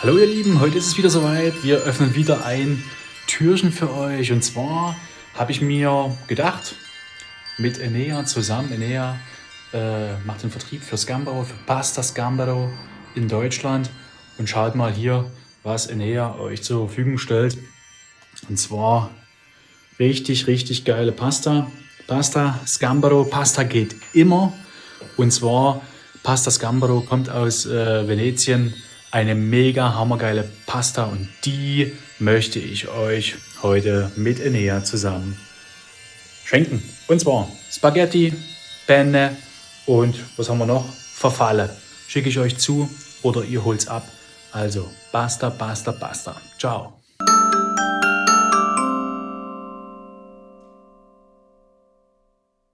Hallo ihr Lieben, heute ist es wieder soweit. Wir öffnen wieder ein Türchen für euch. Und zwar habe ich mir gedacht, mit Enea zusammen, Enea äh, macht den Vertrieb für Scambaro, für Pasta Scambaro in Deutschland. Und schaut mal hier, was Enea euch zur Verfügung stellt. Und zwar richtig, richtig geile Pasta. Pasta Scambaro, Pasta geht immer. Und zwar Pasta Scambaro kommt aus äh, Venetien eine mega hammergeile Pasta und die möchte ich euch heute mit Enea zusammen schenken. Und zwar Spaghetti, Penne und was haben wir noch? Verfalle. Schicke ich euch zu oder ihr holt's ab. Also basta, basta, basta. Ciao.